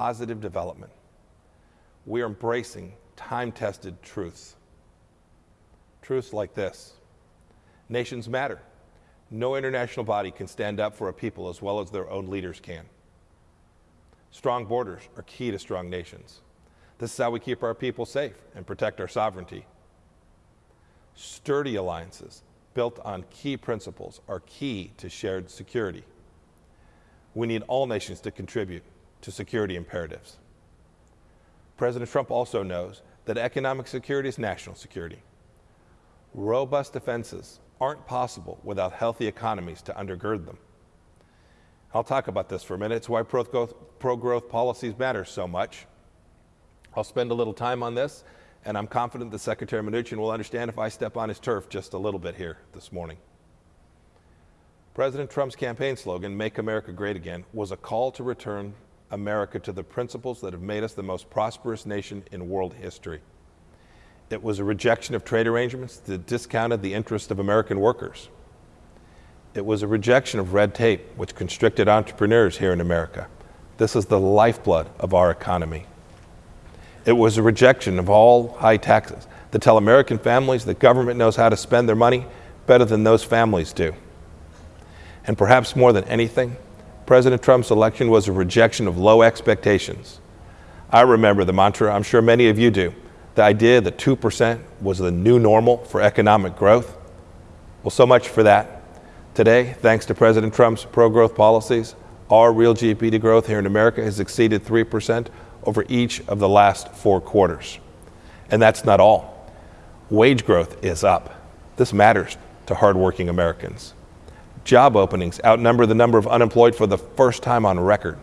positive development. We are embracing time-tested truths. Truths like this. Nations matter. No international body can stand up for a people as well as their own leaders can. Strong borders are key to strong nations. This is how we keep our people safe and protect our sovereignty. Sturdy alliances built on key principles are key to shared security. We need all nations to contribute to security imperatives. President Trump also knows that economic security is national security. Robust defenses aren't possible without healthy economies to undergird them. I'll talk about this for a minute. It's why pro-growth, policies matter so much. I'll spend a little time on this, and I'm confident that Secretary Mnuchin will understand if I step on his turf just a little bit here this morning. President Trump's campaign slogan, Make America Great Again, was a call to return America to the principles that have made us the most prosperous nation in world history. It was a rejection of trade arrangements that discounted the interests of American workers. It was a rejection of red tape, which constricted entrepreneurs here in America. This is the lifeblood of our economy. It was a rejection of all high taxes that tell American families that government knows how to spend their money better than those families do. And perhaps more than anything, President Trump's election was a rejection of low expectations. I remember the mantra, I'm sure many of you do, the idea that 2% was the new normal for economic growth. Well, so much for that. Today, thanks to President Trump's pro-growth policies, our real GDP growth here in America has exceeded 3% over each of the last four quarters. And that's not all. Wage growth is up. This matters to hardworking Americans. Job openings outnumber the number of unemployed for the first time on record.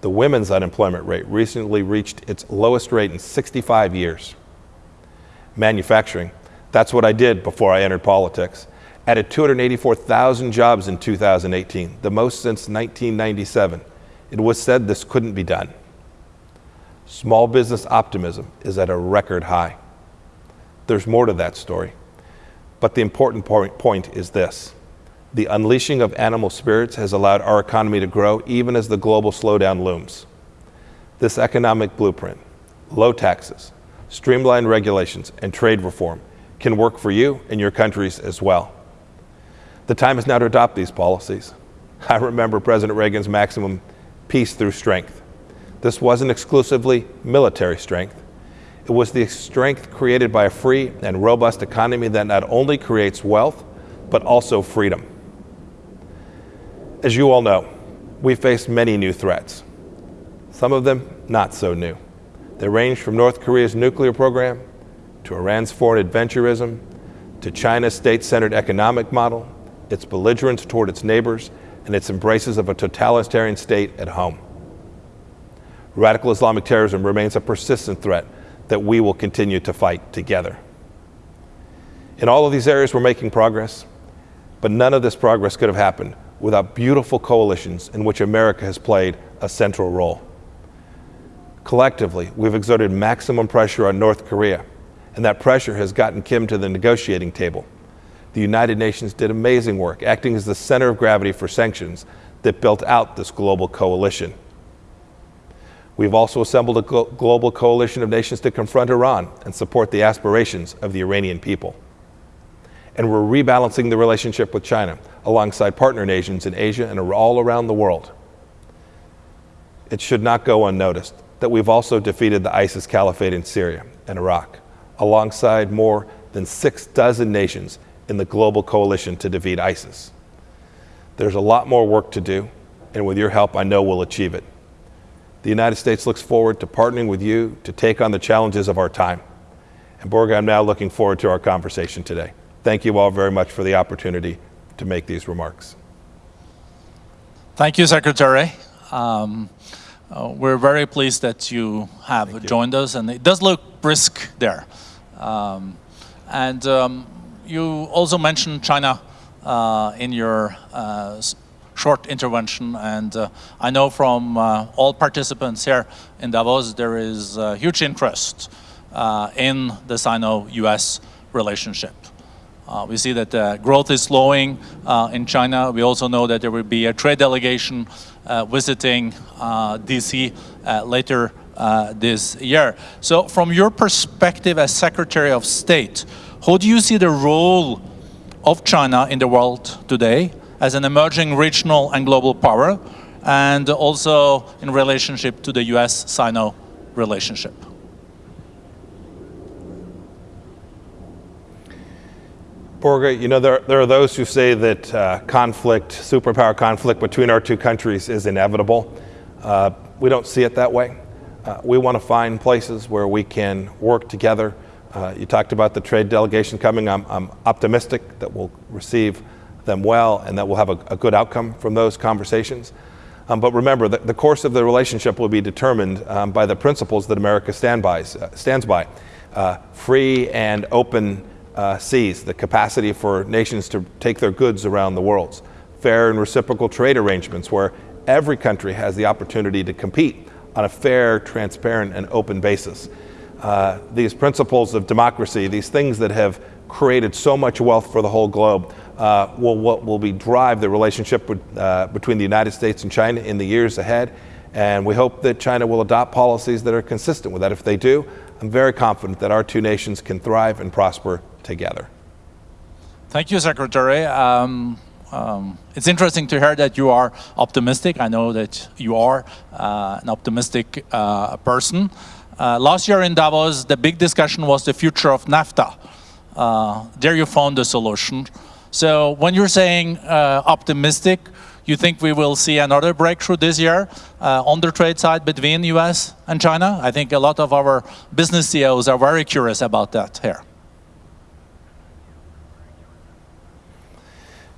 The women's unemployment rate recently reached its lowest rate in 65 years. Manufacturing, that's what I did before I entered politics, added 284,000 jobs in 2018, the most since 1997. It was said this couldn't be done. Small business optimism is at a record high. There's more to that story. But the important point is this. The unleashing of animal spirits has allowed our economy to grow even as the global slowdown looms. This economic blueprint, low taxes, streamlined regulations, and trade reform can work for you and your countries as well. The time is now to adopt these policies. I remember President Reagan's maximum peace through strength. This wasn't exclusively military strength. It was the strength created by a free and robust economy that not only creates wealth, but also freedom. As you all know, we face many new threats. Some of them not so new. They range from North Korea's nuclear program, to Iran's foreign adventurism, to China's state-centered economic model, its belligerence toward its neighbors, and its embraces of a totalitarian state at home. Radical Islamic terrorism remains a persistent threat that we will continue to fight together. In all of these areas, we're making progress, but none of this progress could have happened without beautiful coalitions in which America has played a central role. Collectively, we've exerted maximum pressure on North Korea, and that pressure has gotten Kim to the negotiating table the United Nations did amazing work, acting as the center of gravity for sanctions that built out this global coalition. We've also assembled a global coalition of nations to confront Iran and support the aspirations of the Iranian people. And we're rebalancing the relationship with China alongside partner nations in Asia and all around the world. It should not go unnoticed that we've also defeated the ISIS caliphate in Syria and Iraq, alongside more than six dozen nations in the global coalition to defeat ISIS. There's a lot more work to do, and with your help, I know we'll achieve it. The United States looks forward to partnering with you to take on the challenges of our time. And Børge, I'm now looking forward to our conversation today. Thank you all very much for the opportunity to make these remarks. Thank you, Secretary. Um, uh, we're very pleased that you have Thank joined you. us, and it does look brisk there. Um, and um, you also mentioned China uh, in your uh, short intervention and uh, I know from uh, all participants here in Davos there is huge interest uh, in the Sino-US relationship. Uh, we see that growth is slowing in China. We also know that there will be a trade delegation uh, visiting uh, DC uh, later uh, this year. So from your perspective as Secretary of State, how do you see the role of China in the world today as an emerging regional and global power, and also in relationship to the US-Sino relationship? Børge, you know, there, there are those who say that uh, conflict, superpower conflict between our two countries is inevitable. Uh, we don't see it that way. Uh, we want to find places where we can work together. Uh, you talked about the trade delegation coming. I'm, I'm, optimistic that we'll receive them well and that we'll have a, a good outcome from those conversations. Um, but remember, the, the, course of the relationship will be determined um, by the principles that America stand by, uh, stands by. Uh, free and open uh, seas the capacity for nations to take their goods around the world, fair and reciprocal trade arrangements where every country has the opportunity to compete on a fair, transparent, and open basis. Uh, these principles of democracy, these things that have created so much wealth for the whole globe, uh, will, will, will be drive the relationship with, uh, between the United States and China in the years ahead. And we hope that China will adopt policies that are consistent with that. If they do, I'm very confident that our two nations can thrive and prosper together. Thank you, Secretary. Um, um, it's interesting to hear that you are optimistic. I know that you are uh, an optimistic uh, person. Uh, last year in Davos, the big discussion was the future of NAFTA. Uh, there you found the solution. So when you're saying uh, optimistic, you think we will see another breakthrough this year uh, on the trade side between US and China? I think a lot of our business CEOs are very curious about that here.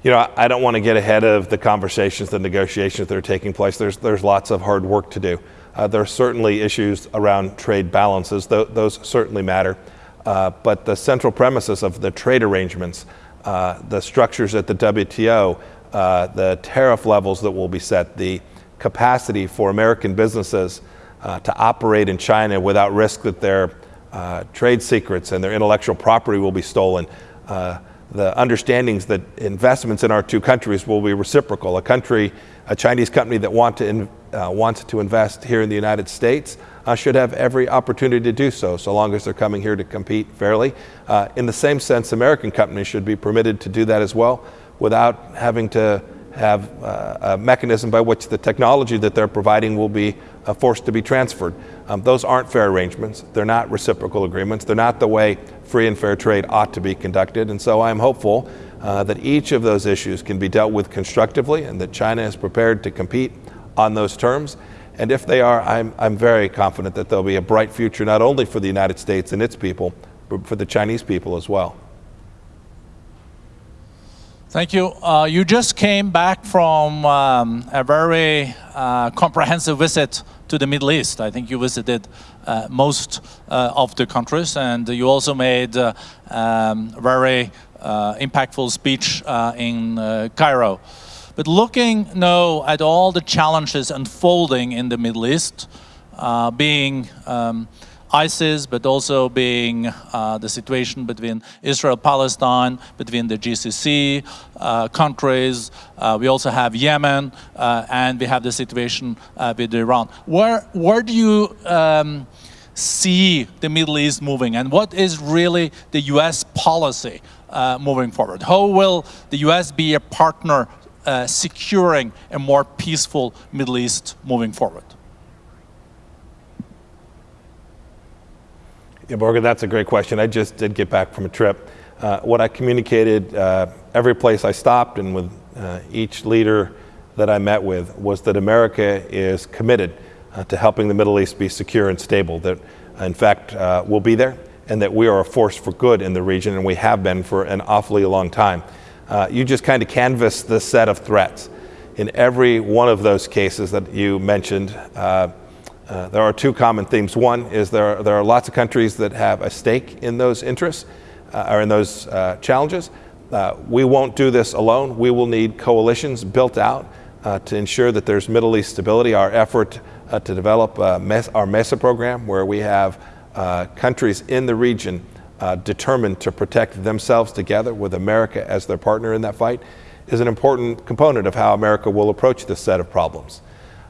You know, I don't want to get ahead of the conversations, the negotiations that are taking place. There's, there's lots of hard work to do. Uh, there are certainly issues around trade balances, Th those certainly matter. Uh, but the central premises of the trade arrangements, uh, the structures at the WTO, uh, the tariff levels that will be set, the capacity for American businesses uh, to operate in China without risk that their uh, trade secrets and their intellectual property will be stolen. The understandings that investments in our two countries will be reciprocal. A country, a Chinese company that want to in, uh, wants to invest here in the United States uh, should have every opportunity to do so, so long as they're coming here to compete fairly. Uh, in the same sense, American companies should be permitted to do that as well without having to have uh, a mechanism by which the technology that they're providing will be uh, forced to be transferred. Um, those aren't fair arrangements. They're not reciprocal agreements. They're not the way free and fair trade ought to be conducted. And so I'm hopeful uh, that each of those issues can be dealt with constructively and that China is prepared to compete on those terms. And if they are, I'm, I'm very confident that there'll be a bright future not only for the United States and its people, but for the Chinese people as well. Thank you. Uh, you just came back from um, a very uh, comprehensive visit to the Middle East. I think you visited uh, most uh, of the countries and you also made a uh, um, very uh, impactful speech in Cairo. But looking now at all the challenges unfolding in the Middle East, being um, ISIS, but also being uh, the situation between Israel, Palestine, between the GCC uh, countries. Uh, we also have Yemen, uh, and we have the situation uh, with Iran. Where, where do you um, see the Middle East moving, and what is really the U.S. policy uh, moving forward? How will the U.S. be a partner securing a more peaceful Middle East moving forward? Yeah, Børge, that's a great question. I just did get back from a trip. Uh, what I communicated uh, every place I stopped and with uh, each leader that I met with was that America is committed uh, to helping the Middle East be secure and stable, that in fact uh, we'll be there, and that we are a force for good in the region, and we have been for an awfully long time. Uh, you just kind of canvassed the set of threats. In every one of those cases that you mentioned, uh, there are two common themes. One is there are, there are lots of countries that have a stake in those interests uh, or in those uh, challenges. Uh, we won't do this alone. We will need coalitions built out uh, to ensure that there's Middle East stability. Our effort to develop MES, our MESA program, where we have countries in the region determined to protect themselves together with America as their partner in that fight, is an important component of how America will approach this set of problems.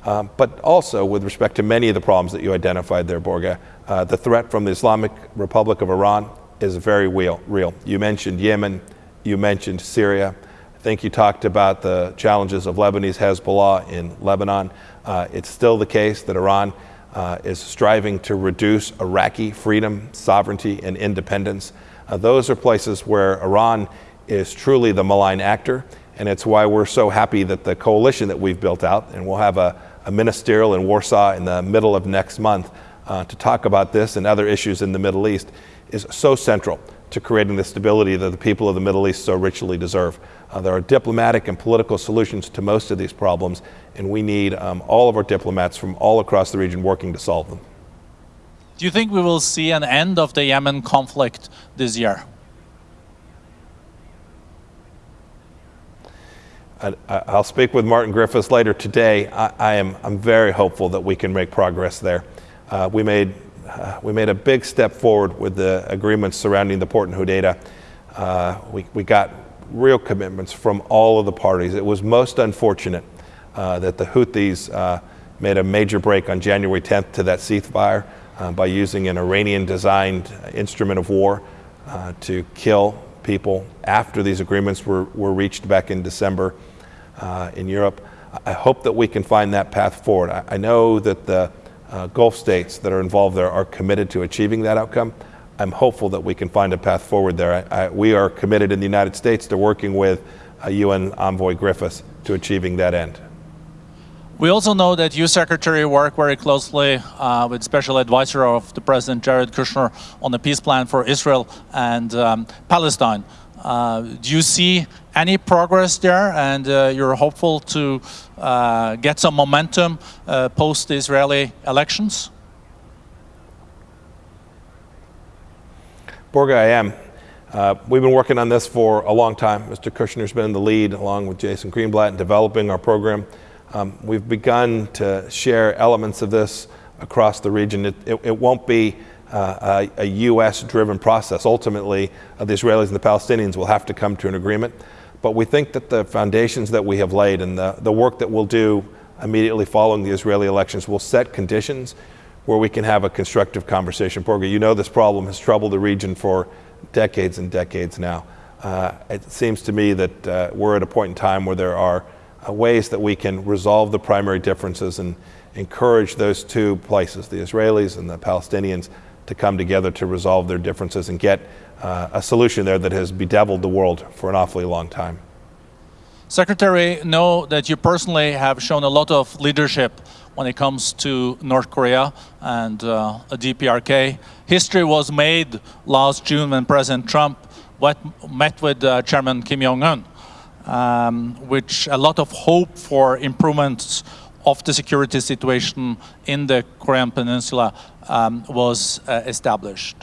Um, but also with respect to many of the problems that you identified there, Børge, uh, the threat from the Islamic Republic of Iran is very real, real. You mentioned Yemen, you mentioned Syria. I think you talked about the challenges of Lebanese Hezbollah in Lebanon. Uh, it's still the case that Iran uh, is striving to reduce Iraqi freedom, sovereignty, and independence. Uh, those are places where Iran is truly the malign actor, and it's why we're so happy that the coalition that we've built out, and we'll have a, a ministerial in Warsaw in the middle of next month uh, to talk about this and other issues in the Middle East, is so central to creating the stability that the people of the Middle East so richly deserve. Uh, there are diplomatic and political solutions to most of these problems, and we need um, all of our diplomats from all across the region working to solve them. Do you think we will see an end of the Yemen conflict this year? I, will speak with Martin Griffiths later today. I, I, am I'm very hopeful that we can make progress there. Uh, we made uh, we made a big step forward with the agreements surrounding the port in Hodeidah. Uh, we, we got real commitments from all of the parties. It was most unfortunate uh, that the Houthis uh, made a major break on January 10th to that ceasefire uh, by using an Iranian designed instrument of war to kill people after these agreements were, were reached back in December in Europe. I hope that we can find that path forward. I, I know that the uh, Gulf states that are involved there are committed to achieving that outcome. I'm hopeful that we can find a path forward there. I, I, we are committed in the United States to working with uh, UN envoy Griffiths to achieving that end. We also know that you, Secretary, work very closely uh, with Special Advisor of the President Jared Kushner on the peace plan for Israel and um, Palestine. Uh, do you see any progress there and uh, you're hopeful to uh, get some momentum uh, post the Israeli elections? Børge, I am. Uh, we've been working on this for a long time. Mr. Kushner's been in the lead along with Jason Greenblatt in developing our program. Um, we've begun to share elements of this across the region. It, it, it won't be uh, a, a U.S. driven process. Ultimately, uh, the Israelis and the Palestinians will have to come to an agreement. But we think that the foundations that we have laid and the, the work that we'll do immediately following the Israeli elections will set conditions where we can have a constructive conversation. You know this problem has troubled the region for decades and decades now. Uh, it seems to me that uh, we're at a point in time where there are uh, ways that we can resolve the primary differences and encourage those two places, the Israelis and the Palestinians, to come together to resolve their differences and get uh, a solution there that has bedeviled the world for an awfully long time. Secretary, know that you personally have shown a lot of leadership when it comes to North Korea and uh, DPRK. History was made last June when President Trump met with uh, Chairman Kim Jong-un, um, which a lot of hope for improvements of the security situation in the Korean Peninsula um, was uh, established.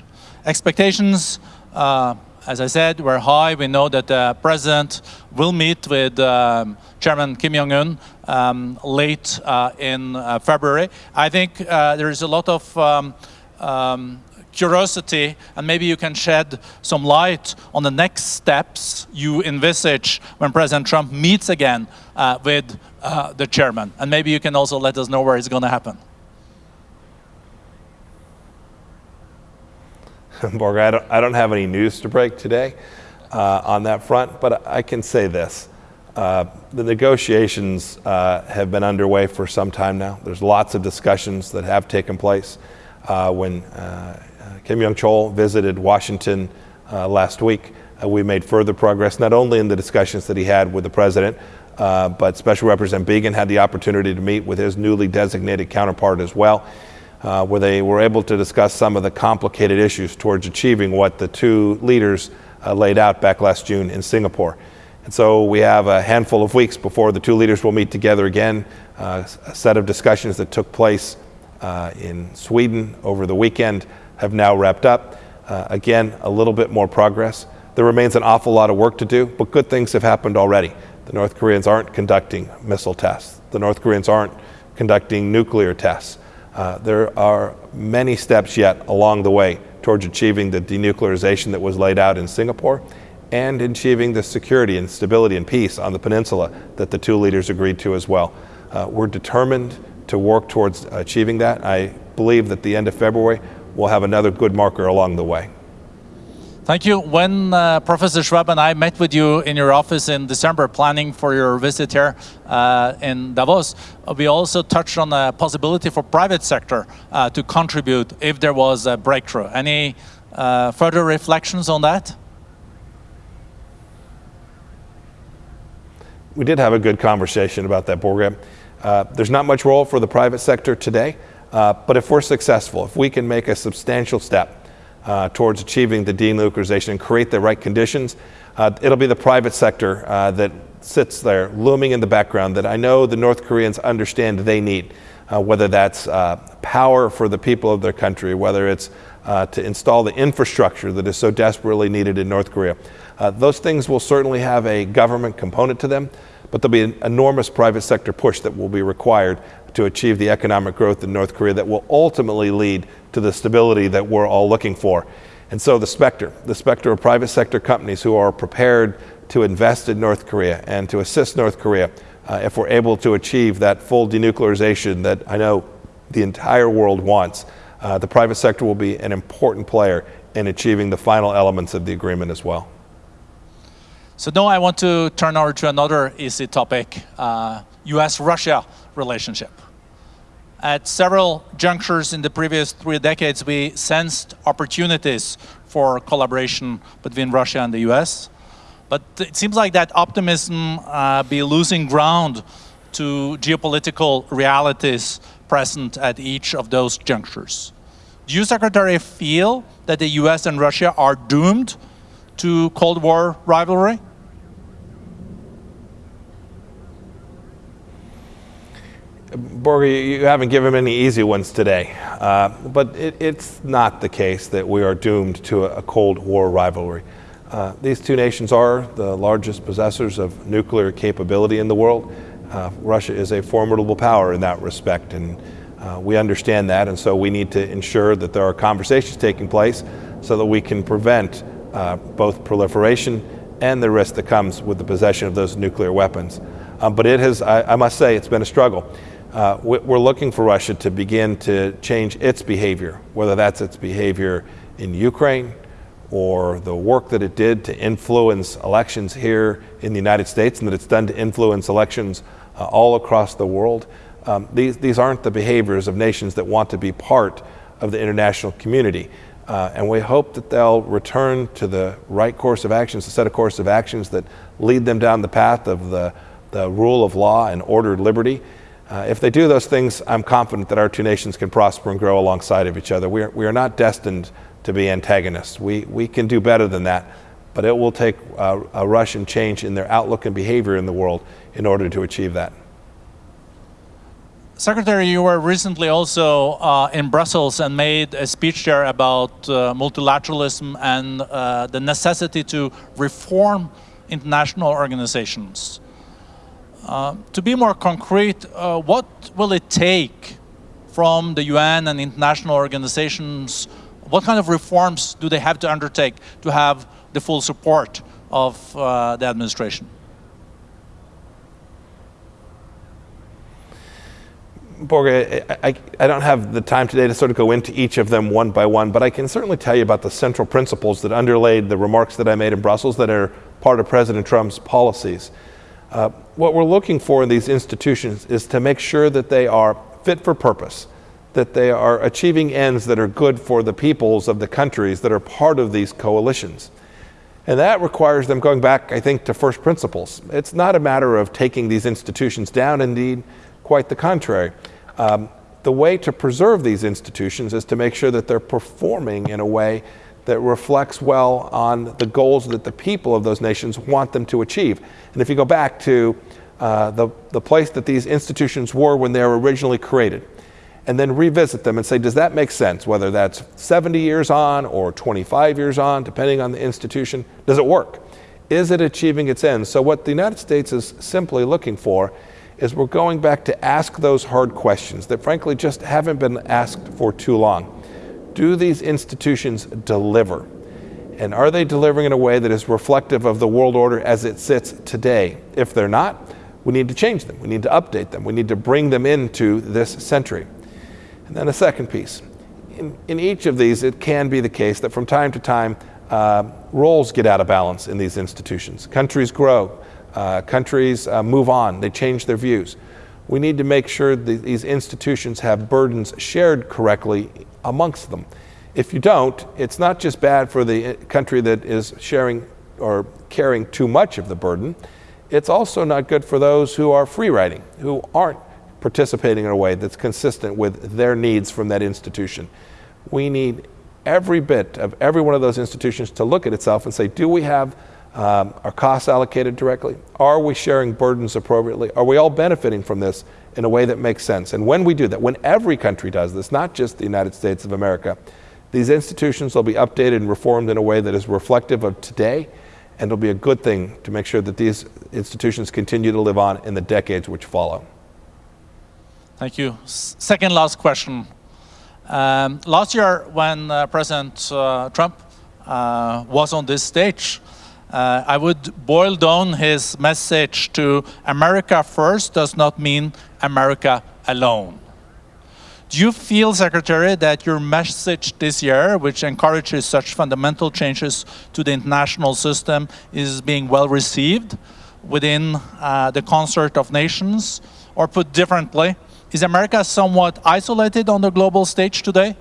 Expectations, uh, as I said, were high. We know that the president will meet with um, Chairman Kim Jong-un um, late uh, in uh, February. I think uh, there is a lot of um, um, curiosity and maybe you can shed some light on the next steps you envisage when President Trump meets again uh, with uh, the chairman and maybe you can also let us know where it's going to happen. Børge, I don't, I don't have any news to break today uh, on that front, but I can say this. Uh, the negotiations uh, have been underway for some time now. There's lots of discussions that have taken place. Uh, when uh, Kim Yong Chol visited Washington uh, last week, we made further progress, not only in the discussions that he had with the president, but Special Representative Biegun had the opportunity to meet with his newly designated counterpart as well uh, where they were able to discuss some of the complicated issues towards achieving what the two leaders uh, laid out back last June in Singapore. And so we have a handful of weeks before the two leaders will meet together again. Uh, a set of discussions that took place uh, in Sweden over the weekend have now wrapped up. Uh, again, a little bit more progress. There remains an awful lot of work to do, but good things have happened already. The North Koreans aren't conducting missile tests. The North Koreans aren't conducting nuclear tests. Uh, there are many steps yet along the way towards achieving the denuclearization that was laid out in Singapore and achieving the security and stability and peace on the peninsula that the two leaders agreed to as well. Uh, we're determined to work towards achieving that. I believe that the end of February we'll have another good marker along the way. Thank you. When uh, Professor Schwab and I met with you in your office in December planning for your visit here uh, in Davos, we also touched on the possibility for private sector uh, to contribute if there was a breakthrough. Any uh, further reflections on that? We did have a good conversation about that, Børge. Uh, there's not much role for the private sector today, uh, but if we're successful, if we can make a substantial step uh, towards achieving the denuclearization and create the right conditions. Uh, it'll be the private sector uh, that sits there looming in the background that I know the North Koreans understand they need, uh, whether that's uh, power for the people of their country, whether it's to install the infrastructure that is so desperately needed in North Korea. those things will certainly have a government component to them, but there'll be an enormous private sector push that will be required to achieve the economic growth in North Korea that will ultimately lead to the stability that we're all looking for. And so the specter, the specter of private sector companies who are prepared to invest in North Korea and to assist North Korea uh, if we're able to achieve that full denuclearization that I know the entire world wants, uh, the private sector will be an important player in achieving the final elements of the agreement as well. So now I want to turn over to another easy topic, uh, US-Russia relationship. At several junctures in the previous three decades, we sensed opportunities for collaboration between Russia and the US. But it seems like that optimism uh, be losing ground to geopolitical realities present at each of those junctures. Do you, Secretary, feel that the US and Russia are doomed to Cold War rivalry? Børge, you haven't given any easy ones today, uh, but it, it's not the case that we are doomed to a, a Cold War rivalry. Uh, these two nations are the largest possessors of nuclear capability in the world. Uh, Russia is a formidable power in that respect, and uh, we understand that, and so we need to ensure that there are conversations taking place so that we can prevent uh, both proliferation and the risk that comes with the possession of those nuclear weapons. Um, but it has, I, I must say, it's been a struggle. Uh, we're looking for Russia to begin to change its behavior, whether that's its behavior in Ukraine or the work that it did to influence elections here in the United States and that it's done to influence elections uh, all across the world. Um, these, these aren't the behaviors of nations that want to be part of the international community. Uh, and we hope that they'll return to the right course of actions, a set of course of actions that lead them down the path of the, the rule of law and ordered liberty. Uh, if they do those things, I'm confident that our two nations can prosper and grow alongside of each other. We are, we are not destined to be antagonists. We, we can do better than that, but it will take uh, a Russian change in their outlook and behavior in the world in order to achieve that. Secretary, you were recently also uh, in Brussels and made a speech there about uh, multilateralism and uh, the necessity to reform international organizations. Uh, to be more concrete, uh, what will it take from the UN and international organizations? What kind of reforms do they have to undertake to have the full support of uh, the administration? Børge, I, I, don't have the time today to sort of go into each of them one by one, but I can certainly tell you about the central principles that underlaid the remarks that I made in Brussels that are part of President Trump's policies. Uh, what we're looking for in these institutions is to make sure that they are fit for purpose, that they are achieving ends that are good for the peoples of the countries that are part of these coalitions. And that requires them going back, I think, to first principles. It's not a matter of taking these institutions down, indeed, quite the contrary. Um, the way to preserve these institutions is to make sure that they're performing in a way that reflects well on the goals that the people of those nations want them to achieve. And if you go back to uh, the, the place that these institutions were when they were originally created, and then revisit them and say, does that make sense? Whether that's 70 years on or 25 years on, depending on the institution, does it work? Is it achieving its ends? So, what the United States is simply looking for is we're going back to ask those hard questions that, frankly, just haven't been asked for too long do these institutions deliver? And are they delivering in a way that is reflective of the world order as it sits today? If they're not, we need to change them. We need to update them. We need to bring them into this century. And then a second piece. In, in each of these, it can be the case that from time to time, uh, roles get out of balance in these institutions. Countries grow, uh, countries uh, move on, they change their views. We need to make sure that these institutions have burdens shared correctly amongst them. If you don't, it's not just bad for the eh, country that is sharing or carrying too much of the burden, it's also not good for those who are free riding, who aren't participating in a way that's consistent with their needs from that institution. We need every bit of every one of those institutions to look at itself and say, do we have um, our costs allocated directly? Are we sharing burdens appropriately? Are we all benefiting from this in a way that makes sense? And when we do that, when every country does this, not just the United States of America, these institutions will be updated and reformed in a way that is reflective of today, and it'll be a good thing to make sure that these institutions continue to live on in the decades which follow. Thank you. S second last question. Um, last year, when uh, President uh, Trump uh, was on this stage, uh, I would boil down his message to America first does not mean America alone. Do you feel, Secretary, that your message this year, which encourages such fundamental changes to the international system, is being well received within uh, the concert of nations? Or put differently, is America somewhat isolated on the global stage today?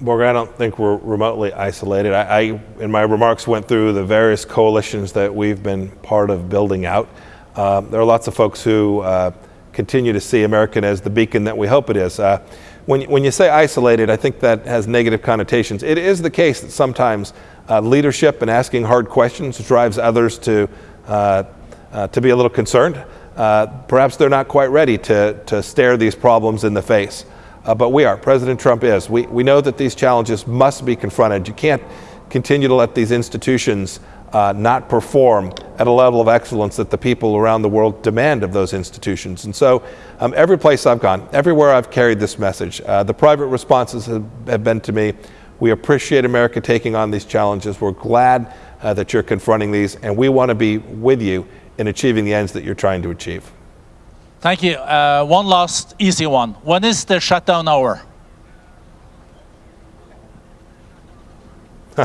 Morgan, I don't think we're remotely isolated. I, I, in my remarks, went through the various coalitions that we've been part of building out. Uh, there are lots of folks who uh, continue to see American as the beacon that we hope it is. Uh, when, when you say isolated, I think that has negative connotations. It is the case that sometimes uh, leadership and asking hard questions drives others to, uh, uh, to be a little concerned. perhaps they're not quite ready to, to stare these problems in the face. But we are. President Trump is. We, we know that these challenges must be confronted. You can't continue to let these institutions uh, not perform at a level of excellence that the people around the world demand of those institutions. And so um, every place I've gone, everywhere I've carried this message, uh, the private responses have, have, been to me, we appreciate America taking on these challenges. We're glad uh, that you're confronting these, and we want to be with you in achieving the ends that you're trying to achieve. Thank you. Uh, one last easy one. When is the shutdown hour?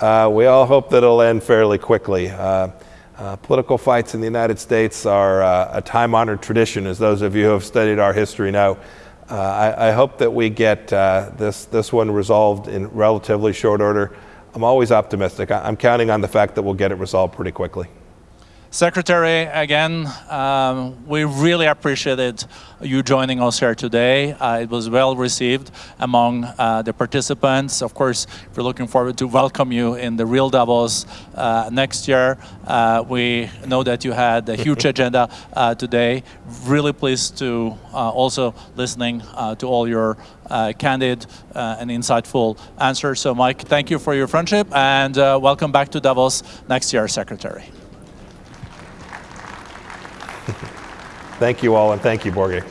Uh, we all hope that it'll end fairly quickly. Uh, uh, political fights in the United States are uh, a time-honored tradition, as those of you who have studied our history know. Uh, I, I, hope that we get this, this one resolved in relatively short order. I'm always optimistic. I, I'm counting on the fact that we'll get it resolved pretty quickly. Secretary, again, um, we really appreciated you joining us here today. Uh, it was well received among uh, the participants. Of course, we're looking forward to welcome you in the real Davos uh, next year. Uh, we know that you had a huge agenda uh, today. Really pleased to uh, also listening to all your candid and insightful answers. So Mike, thank you for your friendship and welcome back to Davos next year, Secretary. Thank you all, and thank you, Børge.